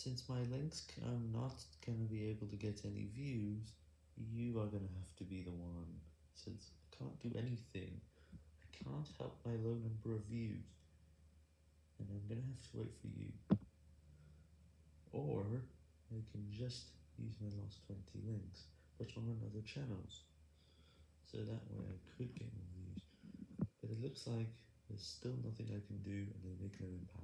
Since my links I'm um, not gonna be able to get any views, you are gonna have to be the one, since I can't do anything, I can't help my low number of views, and I'm gonna have to wait for you. Or, I can just use my last 20 links, but on another channels, so that way I could get more views, but it looks like there's still nothing I can do and they make no impact.